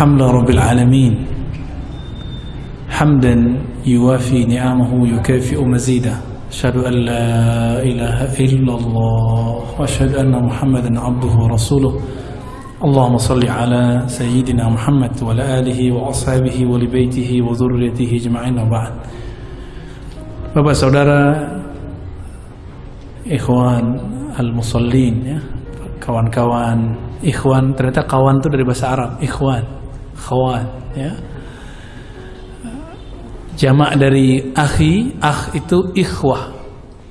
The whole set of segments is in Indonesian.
الحمد رب العالمين. حمدا يوافي نعمه يكافئ مزيدا أشهد أن لا إله إلا الله وأشهد أن محمدا عبده ورسوله. اللهم صل على سيدنا محمد وعلى آله وأصحابه ولبيته وذريته أجمعين وبعد. Bapak saudara ikhwan al-musallin ya kawan-kawan ikhwan ternyata kawan itu dari bahasa Arab ikhwan. Kawan ya. Jamak dari akhi akh itu ikhwah.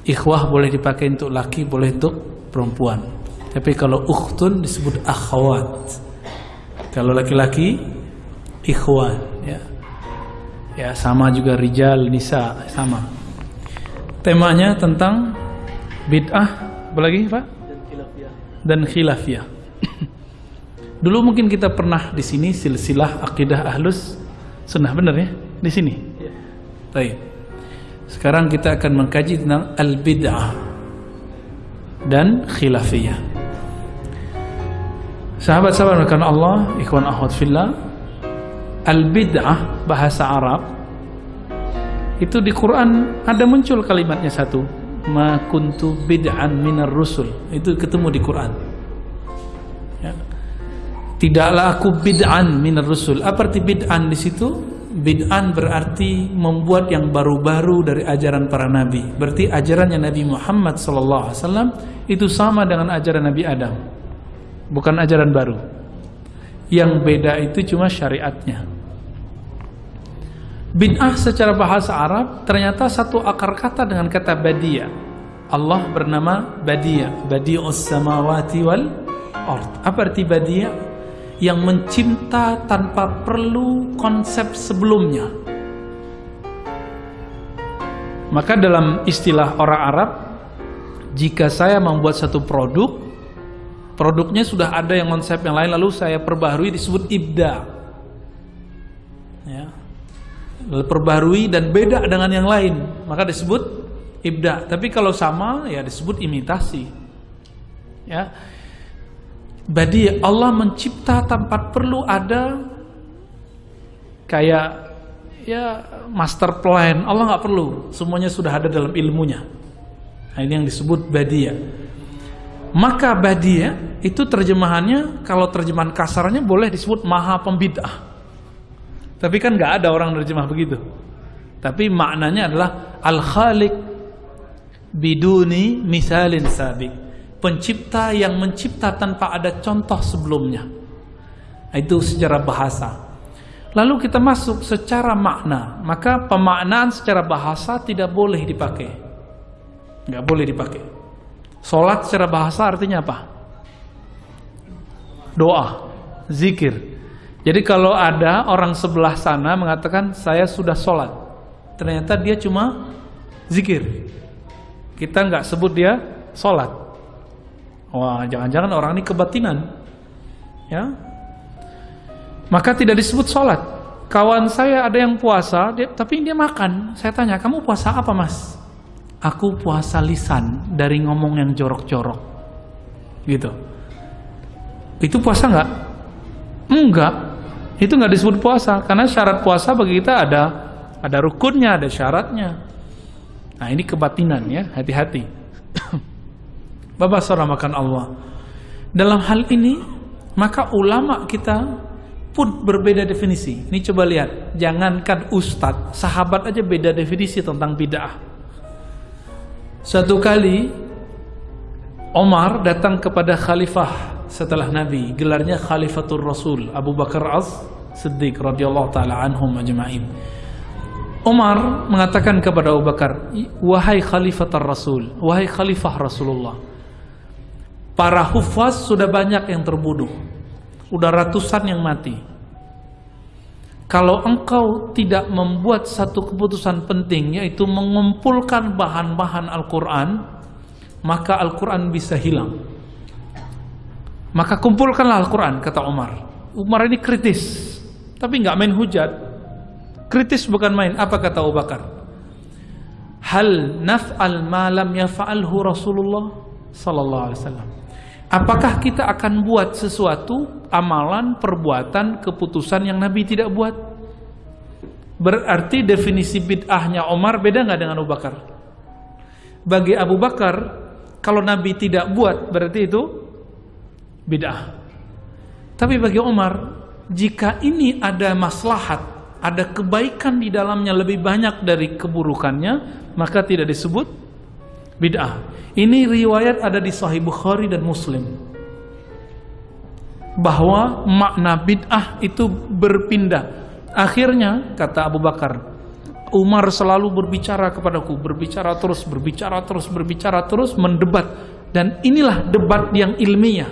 Ikhwah boleh dipakai untuk laki boleh untuk perempuan. Tapi kalau ukhtun disebut akhwat. Kalau laki-laki ikhwan ya. Ya sama juga rijal nisa sama. Temanya tentang bid'ah apa lagi Pak? Dan khilafiyah dulu mungkin kita pernah di sini silsilah akidah ahlus sunnah benar ya di sini Baik. Sekarang kita akan mengkaji tentang al-bid'ah dan khilafiyah. Sahabat-sahabat rekan Allah, ikhwan akhwat fillah, al-bid'ah bahasa Arab itu di Quran ada muncul kalimatnya satu, ma kuntu bid'an minar rusul. Itu ketemu di Quran. Tidaklah aku bid'an minar rusul. Apa arti bid'an di situ? Bid'an berarti membuat yang baru-baru dari ajaran para nabi. Berarti ajarannya Nabi Muhammad SAW itu sama dengan ajaran Nabi Adam. Bukan ajaran baru. Yang beda itu cuma syariatnya. Bid'ah secara bahasa Arab ternyata satu akar kata dengan kata badia. Allah bernama badia, badi'us samawati wal ard. Apa arti badia? Yang mencipta tanpa perlu konsep sebelumnya. Maka dalam istilah orang Arab, jika saya membuat satu produk, produknya sudah ada yang konsep yang lain lalu saya perbaharui disebut ibda. Ya. Perbaharui dan beda dengan yang lain, maka disebut ibda. Tapi kalau sama ya disebut imitasi. Ya Badi Allah mencipta tanpa perlu ada kayak ya master plan. Allah nggak perlu, semuanya sudah ada dalam ilmunya. Nah, ini yang disebut badia. Maka badia itu terjemahannya kalau terjemahan kasarnya boleh disebut maha pembidah. Tapi kan nggak ada orang terjemah begitu. Tapi maknanya adalah al-khaliq biduni misalin sabik pencipta yang mencipta tanpa ada contoh sebelumnya. Itu secara bahasa. Lalu kita masuk secara makna, maka pemaknaan secara bahasa tidak boleh dipakai. Nggak boleh dipakai. Solat secara bahasa artinya apa? Doa, zikir. Jadi kalau ada orang sebelah sana mengatakan saya sudah sholat, ternyata dia cuma zikir. Kita nggak sebut dia sholat. Wah, jangan-jangan orang ini kebatinan. Ya. Maka tidak disebut sholat. Kawan saya ada yang puasa, dia, tapi dia makan. Saya tanya, kamu puasa apa mas? Aku puasa lisan dari ngomong yang jorok-jorok. Gitu. Itu puasa nggak? Enggak. Itu nggak disebut puasa. Karena syarat puasa bagi kita ada ada rukunnya, ada syaratnya. Nah ini kebatinan ya, hati-hati. Bapak saudara makan Allah. Dalam hal ini, maka ulama kita pun berbeda definisi. Ini coba lihat, jangankan ustadz, sahabat aja beda definisi tentang bid'ah. Satu kali Omar datang kepada khalifah setelah Nabi, gelarnya Khalifatul Rasul Abu Bakar Az Siddiq radhiyallahu taala anhum ajma'in. Umar mengatakan kepada Abu Bakar, "Wahai Khalifatul Rasul, wahai khalifah Rasulullah, Para hufaz sudah banyak yang terbunuh. Udah ratusan yang mati. Kalau engkau tidak membuat satu keputusan penting yaitu mengumpulkan bahan-bahan Al-Quran, maka Al-Quran bisa hilang. Maka kumpulkanlah Al-Quran, kata Umar. Umar ini kritis, tapi nggak main hujat. Kritis bukan main. Apa kata Abu Bakar? Hal naf'al ma lam yaf'alhu Rasulullah sallallahu alaihi wasallam. Apakah kita akan buat sesuatu amalan, perbuatan, keputusan yang Nabi tidak buat? Berarti definisi bid'ahnya Omar beda nggak dengan Abu Bakar? Bagi Abu Bakar, kalau Nabi tidak buat berarti itu bid'ah. Tapi bagi Omar, jika ini ada maslahat, ada kebaikan di dalamnya lebih banyak dari keburukannya, maka tidak disebut bid'ah. Ini riwayat ada di Sahih Bukhari dan Muslim. Bahwa makna bid'ah itu berpindah. Akhirnya kata Abu Bakar, Umar selalu berbicara kepadaku, berbicara terus, berbicara terus, berbicara terus, mendebat. Dan inilah debat yang ilmiah.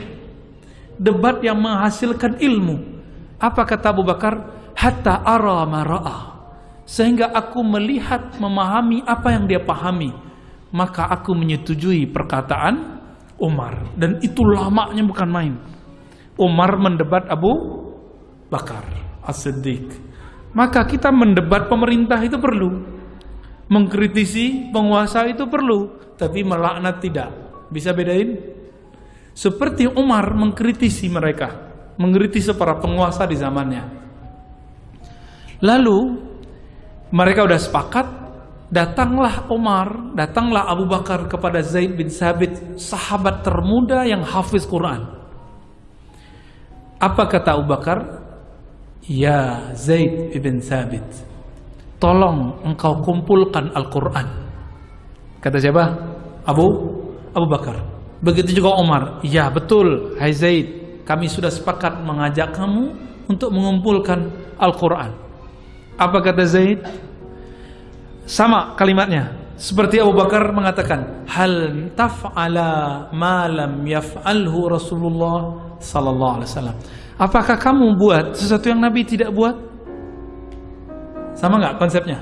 Debat yang menghasilkan ilmu. Apa kata Abu Bakar? Hatta ara mara'ah. Sehingga aku melihat, memahami apa yang dia pahami maka aku menyetujui perkataan Umar dan itu lamanya bukan main. Umar mendebat Abu Bakar As-Siddiq. Maka kita mendebat pemerintah itu perlu. Mengkritisi penguasa itu perlu, tapi melaknat tidak. Bisa bedain? Seperti Umar mengkritisi mereka, mengkritisi para penguasa di zamannya. Lalu mereka sudah sepakat Datanglah Umar, datanglah Abu Bakar kepada Zaid bin Sabit, sahabat termuda yang hafiz Quran. Apa kata Abu Bakar? Ya Zaid bin Sabit, tolong engkau kumpulkan Al-Quran. Kata siapa? Abu Abu Bakar. Begitu juga Umar. Ya betul, hai Zaid, kami sudah sepakat mengajak kamu untuk mengumpulkan Al-Quran. Apa kata Zaid? Sama kalimatnya. Seperti Abu Bakar mengatakan, "Hal taf'ala ma lam yaf'alhu Rasulullah sallallahu alaihi wasallam." Apakah kamu buat sesuatu yang Nabi tidak buat? Sama nggak konsepnya?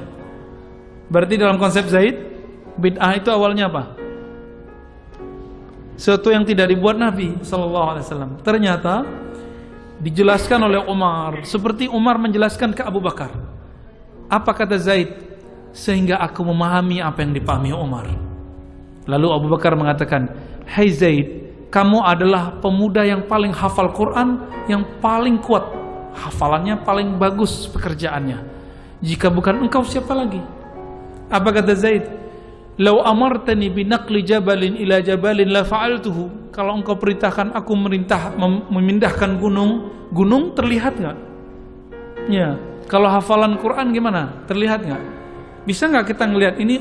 Berarti dalam konsep Zaid, bid'ah itu awalnya apa? Sesuatu yang tidak dibuat Nabi sallallahu alaihi wasallam. Ternyata dijelaskan oleh Umar seperti Umar menjelaskan ke Abu Bakar. Apa kata Zaid? Sehingga aku memahami apa yang dipahami Umar. Lalu Abu Bakar mengatakan, "Hai hey Zaid, kamu adalah pemuda yang paling hafal Quran, yang paling kuat hafalannya, paling bagus pekerjaannya. Jika bukan engkau siapa lagi?" Apa kata Zaid? "Lau amartani binaqli jabalin ila jabalin la fa'altuhu." Kalau engkau perintahkan aku merintah memindahkan gunung, gunung terlihat nggak? Ya, kalau hafalan Quran gimana? Terlihat nggak? Bisa nggak kita ngelihat ini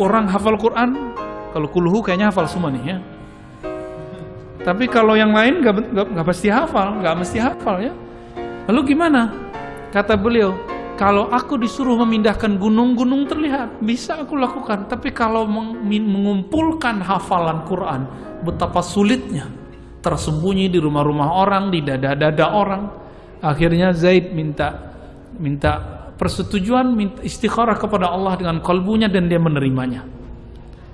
orang hafal Quran? Kalau kulhu kayaknya hafal semua nih ya. Tapi kalau yang lain nggak pasti hafal, nggak mesti hafal ya. Lalu gimana? Kata beliau, kalau aku disuruh memindahkan gunung-gunung terlihat, bisa aku lakukan. Tapi kalau mengumpulkan hafalan Quran, betapa sulitnya. Tersembunyi di rumah-rumah orang, di dada-dada orang. Akhirnya Zaid minta minta persetujuan istikharah kepada Allah dengan kalbunya dan dia menerimanya.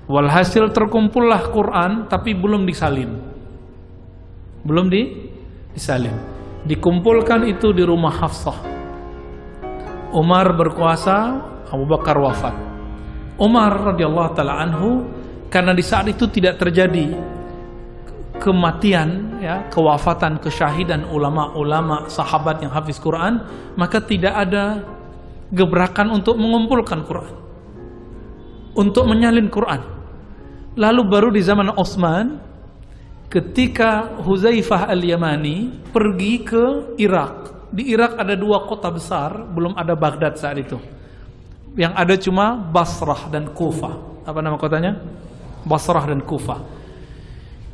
Walhasil terkumpullah Quran tapi belum disalin. Belum di disalin. Dikumpulkan itu di rumah Hafsah. Umar berkuasa, Abu Bakar wafat. Umar radhiyallahu taala anhu karena di saat itu tidak terjadi kematian ya kewafatan kesyahidan ulama-ulama sahabat yang hafiz Quran maka tidak ada gebrakan untuk mengumpulkan Quran. Untuk menyalin Quran. Lalu baru di zaman Osman ketika Huzaifah al-Yamani pergi ke Irak. Di Irak ada dua kota besar belum ada Baghdad saat itu. Yang ada cuma Basrah dan Kufah apa nama kotanya? Basrah dan Kufah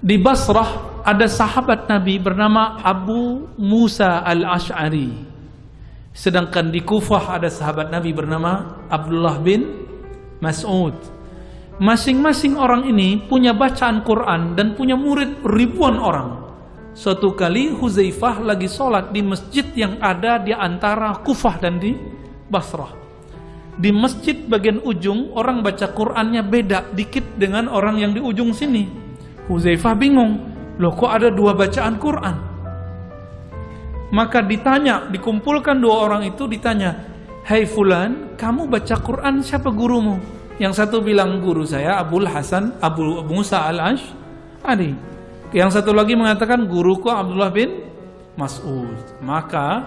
di Basrah ada sahabat Nabi bernama Abu Musa al-Ash'ari Sedangkan di Kufah ada sahabat Nabi bernama Abdullah bin Mas'ud. Masing-masing orang ini punya bacaan Quran dan punya murid ribuan orang. Suatu kali Huzaifah lagi sholat di masjid yang ada di antara Kufah dan di Basrah. Di masjid bagian ujung orang baca Qurannya beda dikit dengan orang yang di ujung sini. Huzaifah bingung, loh kok ada dua bacaan Quran? Maka ditanya, dikumpulkan dua orang itu ditanya, Hai hey Fulan, kamu baca Quran siapa gurumu? Yang satu bilang guru saya Abul Hasan Abu Musa al Ash Adi. Yang satu lagi mengatakan guruku Abdullah bin Mas'ud. Maka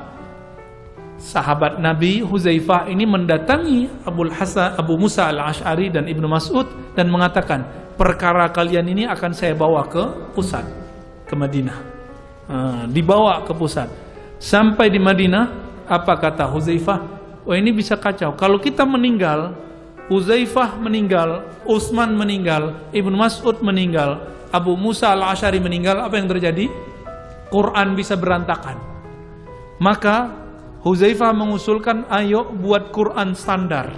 sahabat Nabi Huzaifah ini mendatangi Abu Hasan Abu Musa al-Ash'ari dan Ibnu Mas'ud dan mengatakan, "Perkara kalian ini akan saya bawa ke pusat, ke Madinah." Nah, dibawa ke pusat. Sampai di Madinah, apa kata Huzaifah? Oh ini bisa kacau. Kalau kita meninggal, Huzaifah meninggal, Utsman meninggal, Ibnu Mas'ud meninggal, Abu Musa al-Ashari meninggal, apa yang terjadi? Quran bisa berantakan. Maka Huzaifah mengusulkan ayo buat Quran standar.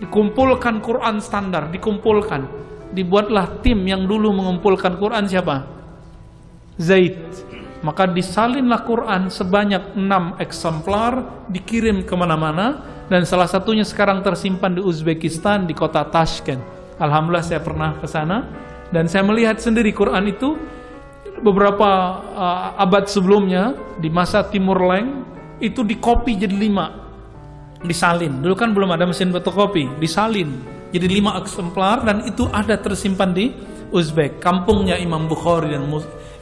Dikumpulkan Quran standar, dikumpulkan. Dibuatlah tim yang dulu mengumpulkan Quran siapa? Zaid. Maka disalinlah Quran sebanyak enam eksemplar, dikirim ke mana-mana, dan salah satunya sekarang tersimpan di Uzbekistan, di kota Tashkent. Alhamdulillah saya pernah ke sana, dan saya melihat sendiri Quran itu beberapa uh, abad sebelumnya di masa Timur Leng itu dikopi jadi lima. Disalin. Dulu kan belum ada mesin fotokopi disalin jadi lima eksemplar dan itu ada tersimpan di Uzbek kampungnya Imam Bukhari dan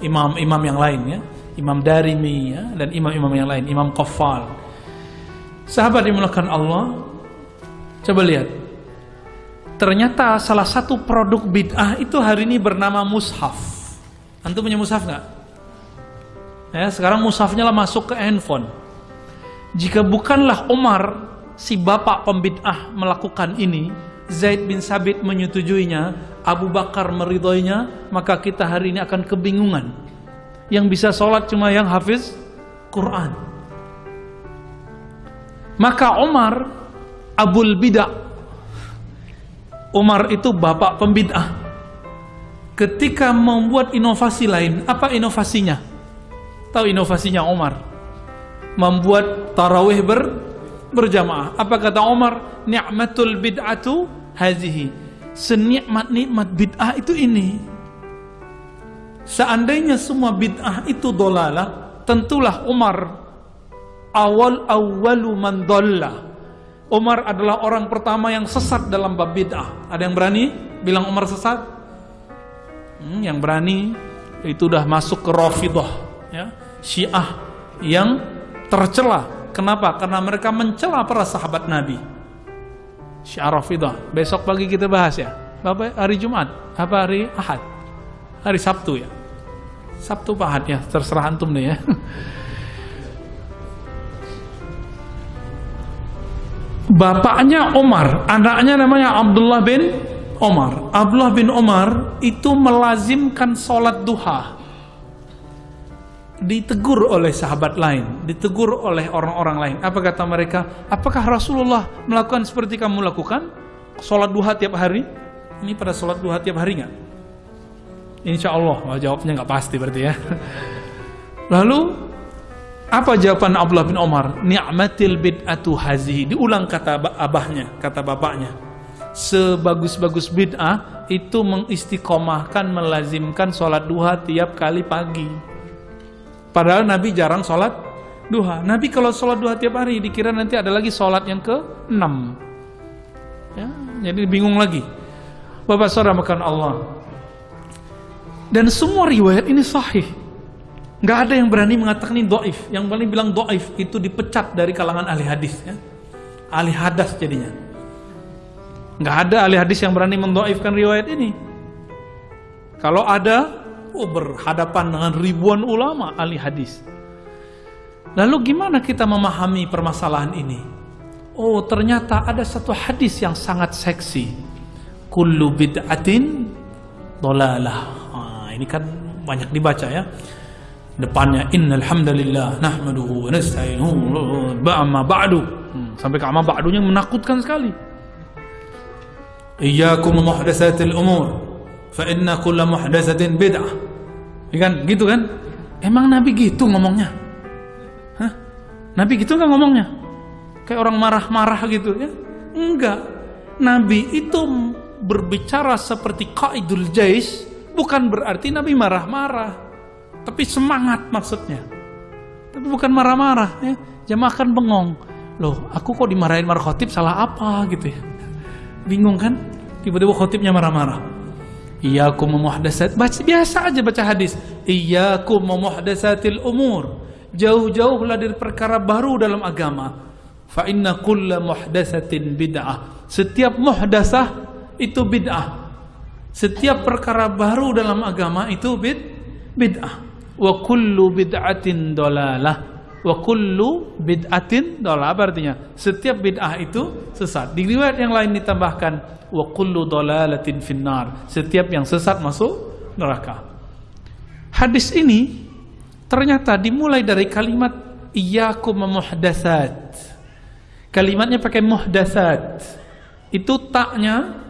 imam-imam yang lain ya Imam Darimi ya dan imam-imam yang lain Imam Qafal sahabat dimulakan Allah coba lihat Ternyata salah satu produk bid'ah itu hari ini bernama mushaf. Antum punya mushaf nggak? Ya, sekarang mushafnya lah masuk ke handphone. Jika bukanlah Umar si bapak pembid'ah melakukan ini, Zaid bin Sabit menyetujuinya, Abu Bakar meridhoinya, maka kita hari ini akan kebingungan. Yang bisa sholat cuma yang hafiz Quran. Maka Umar Abul Bidah Umar itu bapak pembid'ah. Ketika membuat inovasi lain, apa inovasinya? Tahu inovasinya Umar? Membuat tarawih ber, berjamaah. Apa kata Umar? Ni'matul bid'atu hazihi. Senikmat-nikmat bid'ah itu ini. Seandainya semua bid'ah itu dolalah, tentulah Umar awal awalu man dollah Umar adalah orang pertama yang sesat dalam bab bid'ah. Ada yang berani bilang Umar sesat? Hmm, yang berani itu udah masuk ke Rafidah, ya, Syiah yang tercela. Kenapa? Karena mereka mencela para sahabat Nabi. Syiah Rafidah. Besok pagi kita bahas ya. Bapak hari Jumat, apa hari Ahad? Hari Sabtu ya. Sabtu Ahad ya, terserah antum deh ya. bapaknya Omar, anaknya namanya Abdullah bin Omar. Abdullah bin Omar itu melazimkan sholat duha. Ditegur oleh sahabat lain, ditegur oleh orang-orang lain. Apa kata mereka? Apakah Rasulullah melakukan seperti kamu lakukan? Sholat duha tiap hari? Ini pada sholat duha tiap hari nggak? Insya Allah, oh, jawabnya nggak pasti berarti ya. Lalu apa jawaban Abdullah bin Omar? Ni'matil bid'atu hazihi. Diulang kata abahnya, kata bapaknya. Sebagus-bagus bid'ah itu mengistiqomahkan, melazimkan sholat duha tiap kali pagi. Padahal Nabi jarang sholat duha. Nabi kalau sholat duha tiap hari dikira nanti ada lagi sholat yang ke-6. Ya, jadi bingung lagi. Bapak saudara makan Allah. Dan semua riwayat ini sahih. Nggak ada yang berani mengatakan ini doif. Yang berani bilang doif itu dipecat dari kalangan ahli hadis. Ya. Ahli hadas jadinya. Nggak ada ahli hadis yang berani mendoifkan riwayat ini. Kalau ada, oh berhadapan dengan ribuan ulama ahli hadis. Lalu gimana kita memahami permasalahan ini? Oh ternyata ada satu hadis yang sangat seksi. Kullu bid'atin dolalah. Nah, ini kan banyak dibaca ya depannya innal hamdalillah nahmaduhu wa nasta'inuhu ba'ma ba'du hmm, sampai ke amma ba'dunya menakutkan sekali iyyakum muhdatsatil umur fa inna kulla muhdatsatin bid'ah ya kan gitu kan emang nabi gitu ngomongnya Hah? nabi gitu kan ngomongnya kayak orang marah-marah gitu ya enggak nabi itu berbicara seperti qaidul jais bukan berarti nabi marah-marah tapi semangat maksudnya. Tapi bukan marah-marah ya. Jamaah kan bengong. Loh, aku kok dimarahin marah khotib salah apa gitu ya. Bingung kan? Tiba-tiba khotibnya marah-marah. Iyyakum muhdasat. Baca biasa aja baca hadis. Iyyakum muhdasatil umur. Jauh-jauhlah dari perkara baru dalam agama. Fa inna kulla muhdasatin bid'ah. Setiap muhdasah itu bid'ah. Setiap perkara baru dalam agama itu bid bid'ah. Wa kullu bid'atin dolalah. Wa kullu bid'atin dolalah. Apa artinya? Setiap bid'ah itu sesat. Di riwayat yang lain ditambahkan wa kullu dalalatin finnar. Setiap yang sesat masuk neraka. Hadis ini ternyata dimulai dari kalimat iyyakum muhdatsat. Kalimatnya pakai muhdatsat. Itu taknya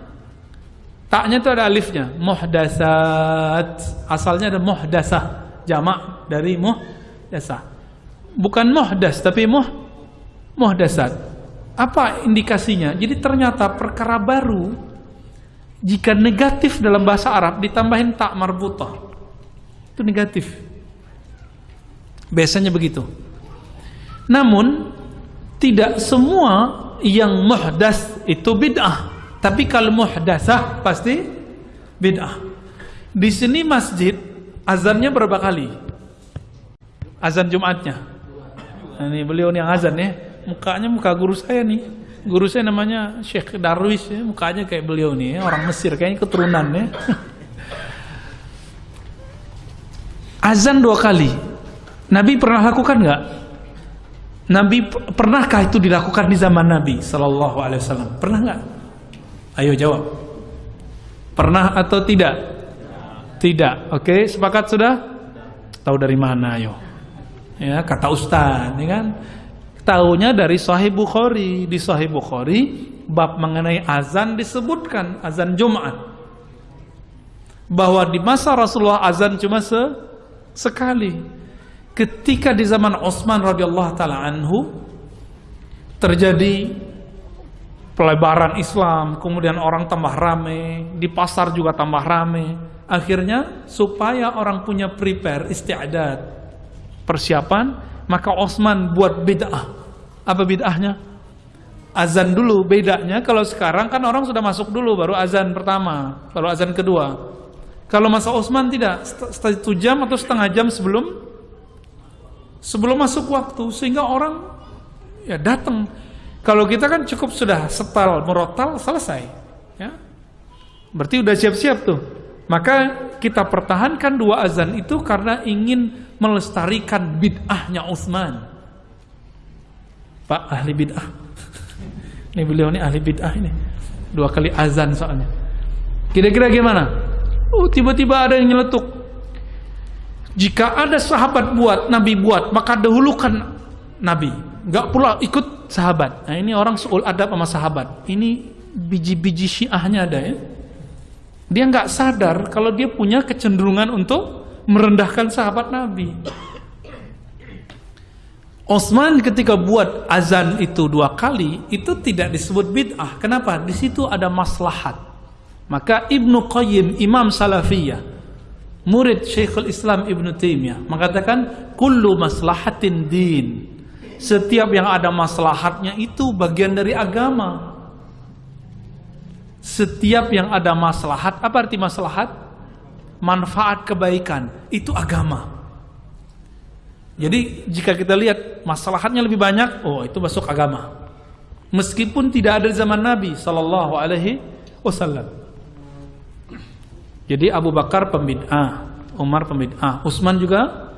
taknya itu ada alifnya, muhdatsat. Asalnya ada muhdasah, jamak dari muhdasah. Bukan muhdas tapi muh muhdasat. Apa indikasinya? Jadi ternyata perkara baru jika negatif dalam bahasa Arab ditambahin tak marbutah. Itu negatif. Biasanya begitu. Namun tidak semua yang muhdas itu bid'ah. Tapi kalau muhdasah pasti bid'ah. Di sini masjid azannya berapa kali? Azan Jumatnya. Ini beliau yang azan ya. Mukanya muka guru saya nih. Guru saya namanya Syekh Darwis ya. mukanya kayak beliau nih ya. orang Mesir kayaknya keturunan ya. Azan dua kali. Nabi pernah lakukan nggak? Nabi pernahkah itu dilakukan di zaman Nabi Sallallahu Alaihi Wasallam? Pernah nggak? Ayo jawab. Pernah atau tidak? Tidak. Oke sepakat sudah? Tahu dari mana ayo ya kata Ustaz ya kan Tahunya dari Sahih Bukhari. Di Sahih Bukhari bab mengenai azan disebutkan azan Jumat. Bahwa di masa Rasulullah azan cuma se sekali. Ketika di zaman Utsman radhiyallahu taala anhu terjadi pelebaran Islam, kemudian orang tambah rame, di pasar juga tambah rame. Akhirnya supaya orang punya prepare istiadat persiapan, maka Utsman buat bid'ah apa bid'ahnya? Azan dulu bedanya kalau sekarang kan orang sudah masuk dulu baru azan pertama, baru azan kedua. Kalau masa Utsman tidak, satu jam atau setengah jam sebelum sebelum masuk waktu sehingga orang ya datang. Kalau kita kan cukup sudah setal merotal selesai, ya. Berarti udah siap-siap tuh. Maka kita pertahankan dua azan itu karena ingin melestarikan bid'ahnya Utsman. Pak ahli bid'ah. Ini beliau ini ahli bid'ah ini. Dua kali azan soalnya. Kira-kira gimana? Oh, tiba-tiba ada yang nyeletuk. Jika ada sahabat buat, Nabi buat, maka dahulukan Nabi. Enggak pula ikut sahabat. Nah, ini orang suul adab sama sahabat. Ini biji-biji syiahnya ada ya. Dia nggak sadar kalau dia punya kecenderungan untuk merendahkan sahabat Nabi. Osman ketika buat azan itu dua kali itu tidak disebut bid'ah. Kenapa? Di situ ada maslahat. Maka Ibnu Qayyim Imam Salafiyah murid Syekhul Islam Ibnu Taimiyah mengatakan kullu maslahatin din. Setiap yang ada maslahatnya itu bagian dari agama. Setiap yang ada maslahat, apa arti maslahat? Manfaat kebaikan, itu agama. Jadi jika kita lihat masalahnya lebih banyak, oh itu masuk agama. Meskipun tidak ada zaman Nabi Sallallahu Alaihi Wasallam. Jadi Abu Bakar pembid'ah, Umar pembid'ah, Utsman juga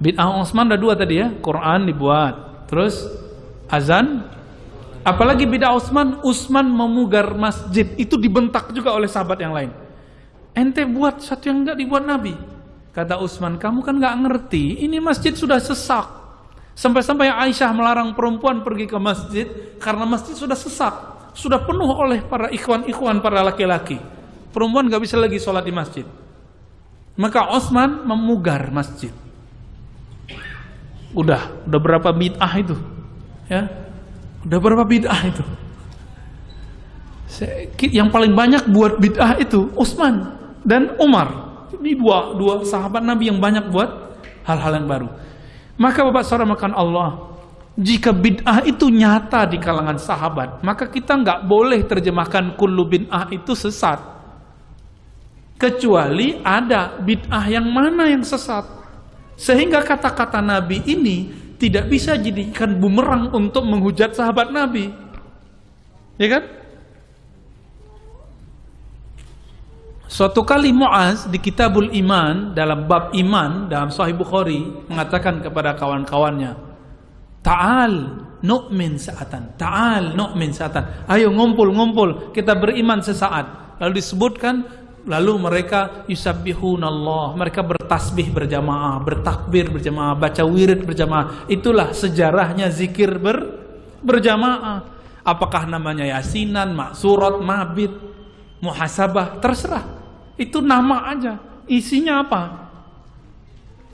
bid'ah. Utsman ada dua tadi ya, Quran dibuat, terus azan. Apalagi bid'ah Utsman, Utsman memugar masjid itu dibentak juga oleh sahabat yang lain. Ente buat satu yang enggak dibuat Nabi. Kata Utsman, kamu kan nggak ngerti, ini masjid sudah sesak. Sampai-sampai Aisyah melarang perempuan pergi ke masjid karena masjid sudah sesak, sudah penuh oleh para ikhwan-ikhwan para laki-laki. Perempuan nggak bisa lagi sholat di masjid. Maka Utsman memugar masjid. Udah, udah berapa bid'ah itu? Ya, udah berapa bid'ah itu? Yang paling banyak buat bid'ah itu Utsman dan Umar. Ini dua, dua sahabat Nabi yang banyak buat hal-hal yang baru. Maka Bapak Saudara makan Allah, jika bid'ah itu nyata di kalangan sahabat, maka kita nggak boleh terjemahkan kullu bid'ah itu sesat. kecuali ada bid'ah yang mana yang sesat. Sehingga kata-kata Nabi ini tidak bisa jadikan bumerang untuk menghujat sahabat Nabi. Ya kan? Suatu kali Muaz di Kitabul Iman dalam bab iman dalam Sahih Bukhari mengatakan kepada kawan-kawannya, "Ta'al nu'min sa'atan. Ta'al nu'min sa'atan. Ayo ngumpul-ngumpul, kita beriman sesaat." Lalu disebutkan lalu mereka yusabbihunallah, mereka bertasbih berjamaah, bertakbir berjamaah, baca wirid berjamaah. Itulah sejarahnya zikir ber, berjamaah. Apakah namanya yasinan, maksurat, mabit, muhasabah, terserah. Itu nama aja. Isinya apa?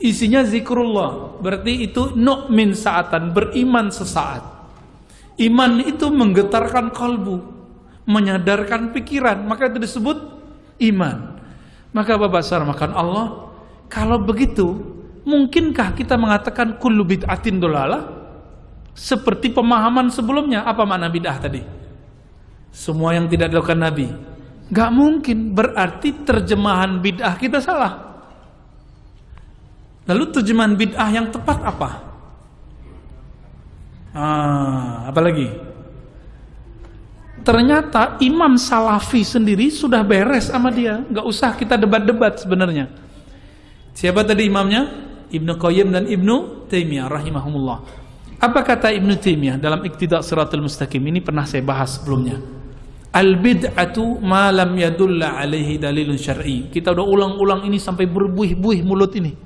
Isinya zikrullah. Berarti itu nu'min saatan, beriman sesaat. Iman itu menggetarkan kalbu, menyadarkan pikiran, maka itu disebut iman. Maka Bapak makan Allah, kalau begitu, mungkinkah kita mengatakan kullu bid'atin dolalah? Seperti pemahaman sebelumnya, apa makna bid'ah tadi? Semua yang tidak dilakukan Nabi, Gak mungkin, berarti terjemahan bid'ah kita salah. Lalu terjemahan bid'ah yang tepat apa? Ah, apa lagi? Ternyata Imam Salafi sendiri sudah beres sama dia, nggak usah kita debat-debat sebenarnya. Siapa tadi imamnya? Ibnu Qayyim dan Ibnu Taimiyah rahimahumullah. Apa kata Ibnu Taimiyah dalam Iqtida' Siratul Mustaqim? Ini pernah saya bahas sebelumnya. Al bid'atu ma lam yadulla alaihi dalilun syar'i. Kita udah ulang-ulang ini sampai berbuih-buih mulut ini.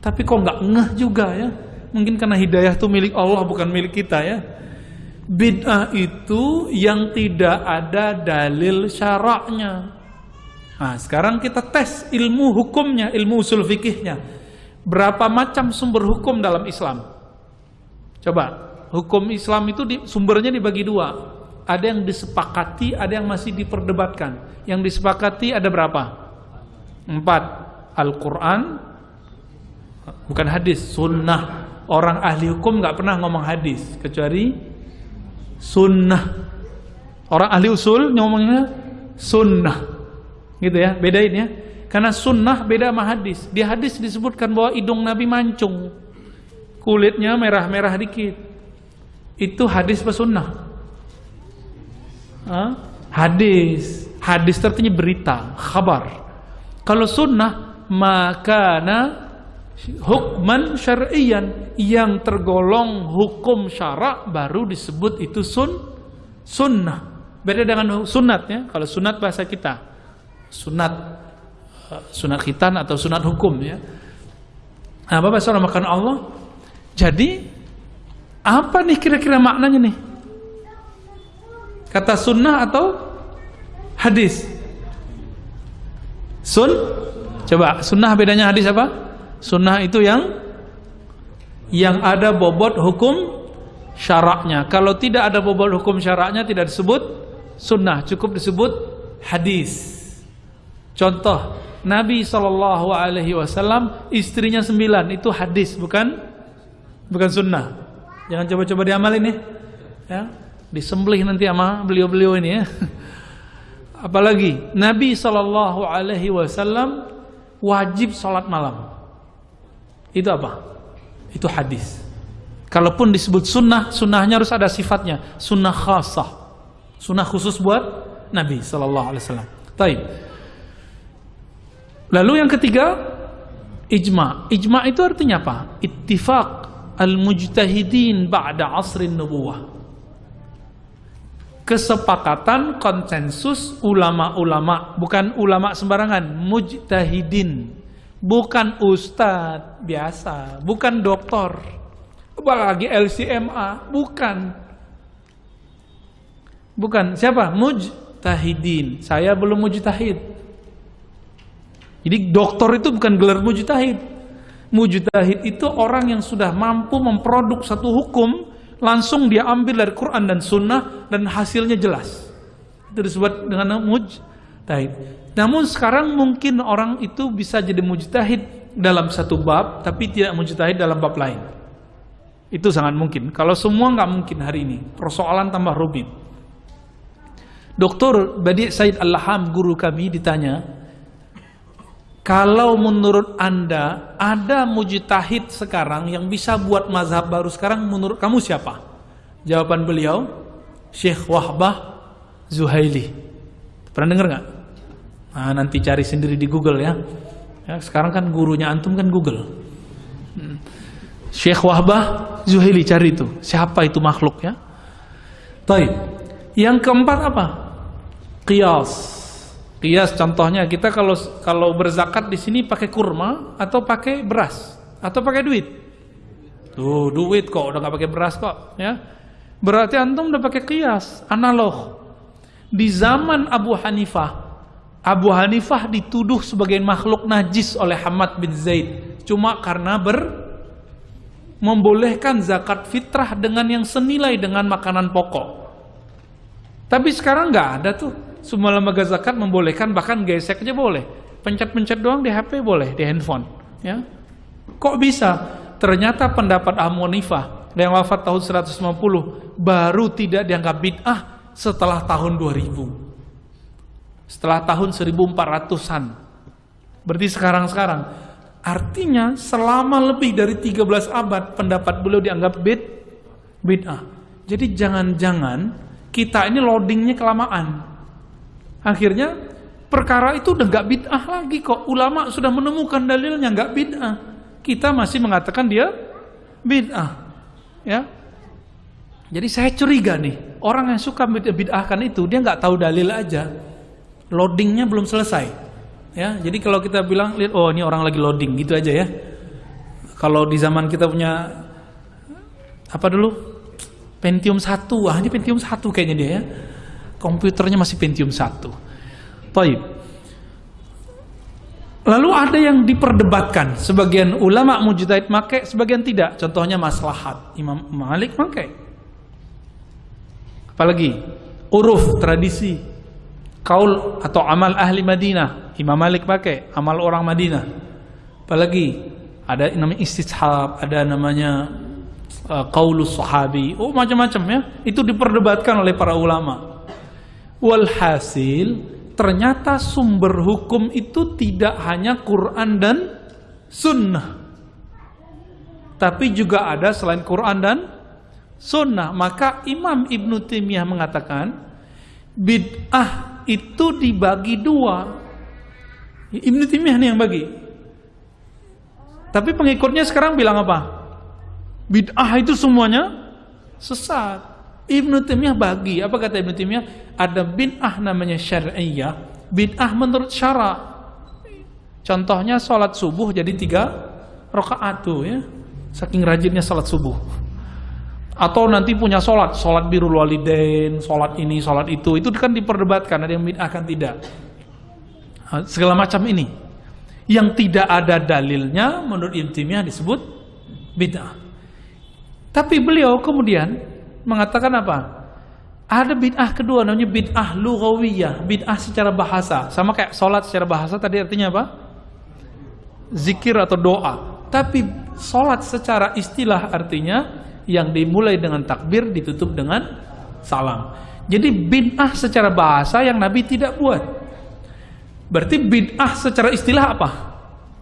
Tapi kok nggak ngeh juga ya? Mungkin karena hidayah itu milik Allah bukan milik kita ya. Bid'ah itu yang tidak ada dalil syaraknya. Nah, sekarang kita tes ilmu hukumnya, ilmu usul fikihnya. Berapa macam sumber hukum dalam Islam? Coba, hukum Islam itu di, sumbernya dibagi dua ada yang disepakati, ada yang masih diperdebatkan. Yang disepakati ada berapa? Empat. Al-Quran, bukan hadis, sunnah. Orang ahli hukum nggak pernah ngomong hadis, kecuali sunnah. Orang ahli usul ngomongnya sunnah. Gitu ya, bedain ya. Karena sunnah beda sama hadis. Di hadis disebutkan bahwa hidung Nabi mancung. Kulitnya merah-merah dikit. Itu hadis pesunnah hadis. Hadis artinya berita, kabar. Kalau sunnah makana hukman syar'iyan yang tergolong hukum syarak baru disebut itu sun sunnah. Beda dengan sunat ya. Kalau sunat bahasa kita, sunat eh, sunat khitan atau sunat hukum ya. Nah, Bapak Saudara makan Allah. Jadi apa nih kira-kira maknanya nih? Kata sunnah atau hadis? Sun? Coba, sunnah bedanya hadis apa? Sunnah itu yang yang ada bobot hukum syaraknya. Kalau tidak ada bobot hukum syaraknya tidak disebut sunnah, cukup disebut hadis. Contoh, Nabi Shallallahu Alaihi Wasallam istrinya sembilan itu hadis bukan bukan sunnah. Jangan coba-coba diamalin nih. Ya disembelih nanti sama beliau-beliau ini ya. Apalagi Nabi Shallallahu Alaihi Wasallam wajib sholat malam. Itu apa? Itu hadis. Kalaupun disebut sunnah, sunnahnya harus ada sifatnya. Sunnah khasah. Sunnah khusus buat Nabi Shallallahu Alaihi Wasallam. Lalu yang ketiga, ijma. Ijma itu artinya apa? Ittifaq al-mujtahidin ba'da asrin nubuwah kesepakatan konsensus ulama-ulama bukan ulama sembarangan mujtahidin bukan ustadz biasa bukan doktor. Apalagi LCMA bukan. Bukan siapa? Mujtahidin. Saya belum mujtahid. Jadi doktor itu bukan gelar mujtahid. Mujtahid itu orang yang sudah mampu memproduk satu hukum langsung dia ambil dari Quran dan Sunnah dan hasilnya jelas. Itu disebut dengan mujtahid. Namun sekarang mungkin orang itu bisa jadi mujtahid dalam satu bab, tapi tidak mujtahid dalam bab lain. Itu sangat mungkin. Kalau semua nggak mungkin hari ini, persoalan tambah rumit. Doktor Badi Said Al-Laham, guru kami ditanya, Kalau menurut Anda ada mujtahid sekarang yang bisa buat mazhab baru sekarang menurut kamu siapa? Jawaban beliau Syekh Wahbah Zuhaili. Pernah dengar nggak? Nah, nanti cari sendiri di Google ya. ya sekarang kan gurunya antum kan Google. Hmm. Syekh Wahbah Zuhaili cari itu. Siapa itu makhluk ya? Baik. Yang keempat apa? Qiyas. Kias contohnya kita kalau kalau berzakat di sini pakai kurma atau pakai beras atau pakai duit. Tuh duit kok udah nggak pakai beras kok ya. Berarti antum udah pakai kias analog. Di zaman Abu Hanifah, Abu Hanifah dituduh sebagai makhluk najis oleh Hamad bin Zaid cuma karena ber membolehkan zakat fitrah dengan yang senilai dengan makanan pokok. Tapi sekarang nggak ada tuh semua lembaga zakat membolehkan bahkan gesek aja boleh. Pencet-pencet doang di HP boleh, di handphone. Ya. Kok bisa? Ternyata pendapat Amonifah yang wafat tahun 150 baru tidak dianggap bid'ah setelah tahun 2000. Setelah tahun 1400-an. Berarti sekarang-sekarang. Artinya selama lebih dari 13 abad pendapat beliau dianggap bid bid'ah. Jadi jangan-jangan kita ini loadingnya kelamaan. Akhirnya perkara itu udah nggak bid'ah lagi kok. Ulama sudah menemukan dalilnya nggak bid'ah. Kita masih mengatakan dia bid'ah. Ya. Jadi saya curiga nih, orang yang suka bid'ahkan itu dia nggak tahu dalil aja. Loadingnya belum selesai. Ya, jadi kalau kita bilang lihat oh ini orang lagi loading gitu aja ya. Kalau di zaman kita punya apa dulu? Pentium 1. Ah, ini Pentium 1 kayaknya dia ya komputernya masih Pentium 1. Taib. Lalu ada yang diperdebatkan, sebagian ulama mujtahid make, sebagian tidak. Contohnya maslahat. Imam Malik make. Apalagi uruf tradisi kaul atau amal ahli Madinah. Imam Malik pakai amal orang Madinah. Apalagi ada namanya istishab, ada namanya uh, qaulus sahabi. Oh macam-macam ya. Itu diperdebatkan oleh para ulama. Walhasil ternyata sumber hukum itu tidak hanya Quran dan Sunnah. Tapi juga ada selain Quran dan Sunnah. Maka Imam Ibn Taimiyah mengatakan bid'ah itu dibagi dua. Ibn Taimiyah nih yang bagi. Tapi pengikutnya sekarang bilang apa? Bid'ah itu semuanya sesat. Ibnu Taimiyah bagi, apa kata Ibnu Taimiyah? Ada bid'ah namanya syar'iyah, bid'ah menurut syara. Contohnya sholat subuh jadi tiga rakaat tuh ya. Saking rajinnya sholat subuh. Atau nanti punya sholat, sholat birul walidain, sholat ini, sholat itu. Itu kan diperdebatkan, ada yang bid'ah kan tidak. Segala macam ini. Yang tidak ada dalilnya menurut Ibnu Taimiyah disebut bid'ah. Tapi beliau kemudian mengatakan apa? Ada bid'ah kedua namanya bid'ah lughawiyah, bid'ah secara bahasa. Sama kayak sholat secara bahasa tadi artinya apa? Zikir atau doa. Tapi sholat secara istilah artinya yang dimulai dengan takbir ditutup dengan salam. Jadi bid'ah secara bahasa yang Nabi tidak buat. Berarti bid'ah secara istilah apa?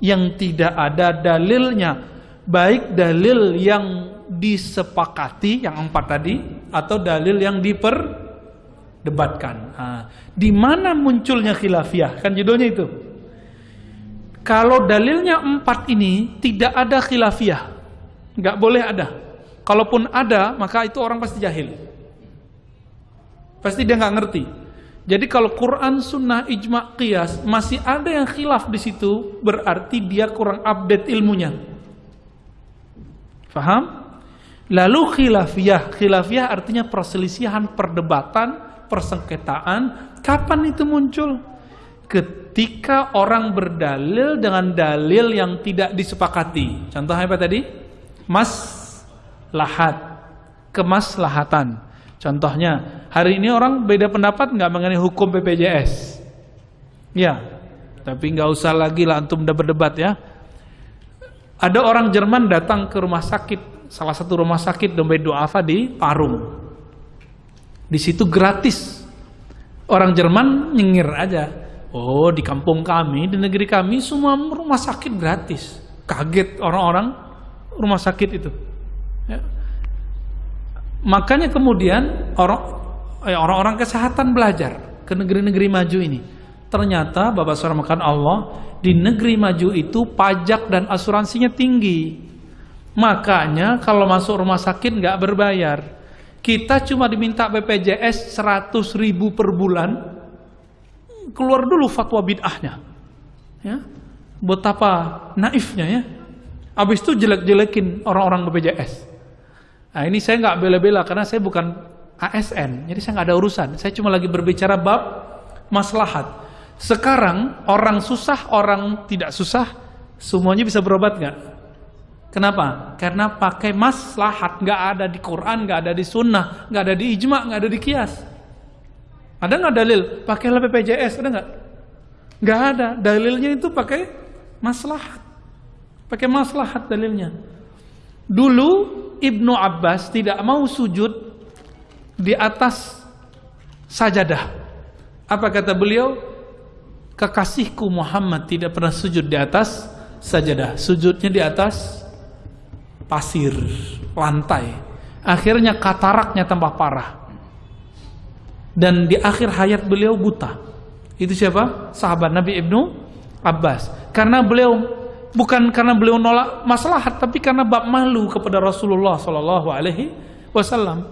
Yang tidak ada dalilnya. Baik dalil yang disepakati yang empat tadi atau dalil yang diperdebatkan. Nah, di mana munculnya khilafiyah? Kan judulnya itu. Kalau dalilnya empat ini tidak ada khilafiyah, nggak boleh ada. Kalaupun ada, maka itu orang pasti jahil. Pasti dia nggak ngerti. Jadi kalau Quran, Sunnah, Ijma, Qiyas masih ada yang khilaf di situ, berarti dia kurang update ilmunya. Faham? Lalu khilafiyah, khilafiyah artinya perselisihan, perdebatan, persengketaan. Kapan itu muncul? Ketika orang berdalil dengan dalil yang tidak disepakati. Contohnya apa tadi? Mas lahat, kemaslahatan. Contohnya, hari ini orang beda pendapat nggak mengenai hukum BPJS? Ya, tapi nggak usah lagi lah antum udah berdebat ya. Ada orang Jerman datang ke rumah sakit salah satu rumah sakit dompet duafa di Parung. Di situ gratis. Orang Jerman nyengir aja. Oh, di kampung kami, di negeri kami semua rumah sakit gratis. Kaget orang-orang rumah sakit itu. Ya. Makanya kemudian eh, orang-orang kesehatan belajar ke negeri-negeri maju ini. Ternyata Bapak Saudara makan Allah di negeri maju itu pajak dan asuransinya tinggi. Makanya kalau masuk rumah sakit nggak berbayar. Kita cuma diminta BPJS 100 ribu per bulan. Keluar dulu fatwa bid'ahnya. Ya. Betapa naifnya ya. Habis itu jelek-jelekin orang-orang BPJS. Nah ini saya nggak bela-bela karena saya bukan ASN, jadi saya nggak ada urusan. Saya cuma lagi berbicara bab maslahat. Sekarang orang susah, orang tidak susah, semuanya bisa berobat nggak? Kenapa? Karena pakai maslahat, nggak ada di Quran, nggak ada di Sunnah, nggak ada di ijma, nggak ada di kias. Ada nggak dalil? Pakailah BPJS, ada nggak? Nggak ada. Dalilnya itu pakai maslahat, pakai maslahat dalilnya. Dulu Ibnu Abbas tidak mau sujud di atas sajadah. Apa kata beliau? kekasihku Muhammad tidak pernah sujud di atas sajadah. Sujudnya di atas pasir, lantai. Akhirnya kataraknya tambah parah. Dan di akhir hayat beliau buta. Itu siapa? Sahabat Nabi Ibnu Abbas. Karena beliau bukan karena beliau nolak maslahat, tapi karena bab malu kepada Rasulullah Shallallahu Alaihi Wasallam.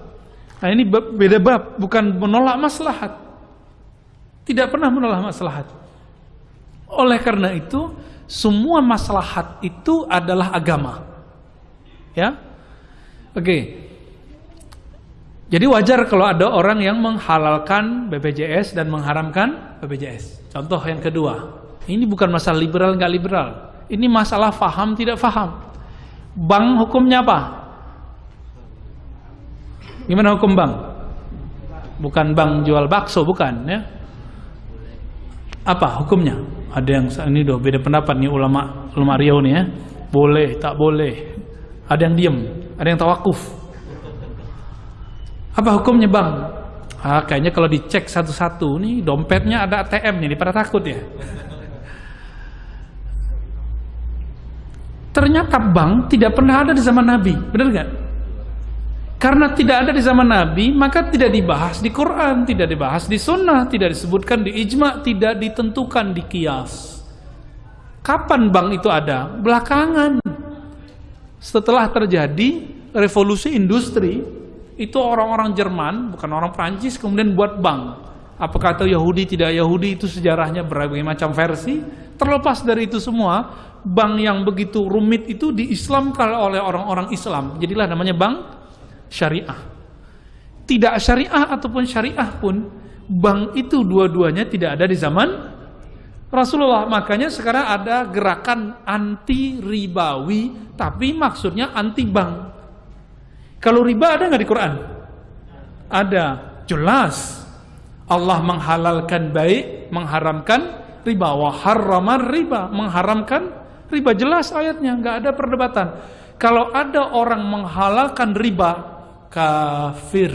Nah ini beda bab, bukan menolak maslahat. Tidak pernah menolak maslahat. Oleh karena itu, semua maslahat itu adalah agama. Ya. Oke. Jadi wajar kalau ada orang yang menghalalkan BPJS dan mengharamkan BPJS. Contoh yang kedua, ini bukan masalah liberal nggak liberal. Ini masalah faham tidak faham. Bank hukumnya apa? Gimana hukum bank? Bukan bank jual bakso, bukan ya. Apa hukumnya? ada yang ini doh beda pendapat nih ulama ulama Riau nih ya boleh tak boleh ada yang diem ada yang tawakuf apa hukumnya bang ah, kayaknya kalau dicek satu-satu nih dompetnya ada ATM nih pada takut ya ternyata bank tidak pernah ada di zaman Nabi benar nggak karena tidak ada di zaman Nabi, maka tidak dibahas di Quran, tidak dibahas di Sunnah, tidak disebutkan di ijma, tidak ditentukan di kias. Kapan bank itu ada? Belakangan. Setelah terjadi revolusi industri, itu orang-orang Jerman, bukan orang Prancis, kemudian buat bank. Apakah itu Yahudi, tidak Yahudi, itu sejarahnya berbagai macam versi. Terlepas dari itu semua, bank yang begitu rumit itu diislamkan oleh orang-orang Islam. Jadilah namanya bank syariah. Tidak syariah ataupun syariah pun bank itu dua-duanya tidak ada di zaman Rasulullah. Makanya sekarang ada gerakan anti ribawi tapi maksudnya anti bank. Kalau riba ada nggak di Quran? Ada, jelas. Allah menghalalkan baik, mengharamkan riba. Wa riba, mengharamkan riba jelas ayatnya, nggak ada perdebatan. Kalau ada orang menghalalkan riba, kafir.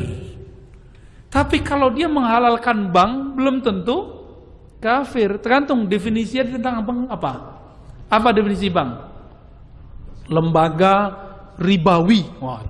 Tapi kalau dia menghalalkan bank belum tentu kafir. Tergantung definisinya tentang bank apa. Apa definisi bank? Lembaga ribawi. Wah,